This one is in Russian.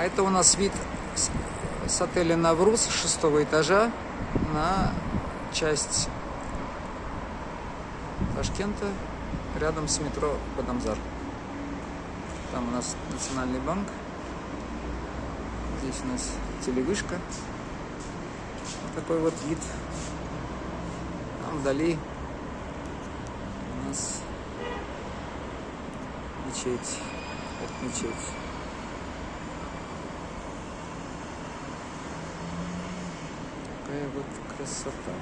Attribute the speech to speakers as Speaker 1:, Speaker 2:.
Speaker 1: А это у нас вид с, с отеля Навруз шестого этажа на часть Ташкента рядом с метро Бадамзар. Там у нас Национальный банк. Здесь у нас телевышка. Вот такой вот вид. Там вдали у нас мечеть. Это мечеть. Такая вот красота.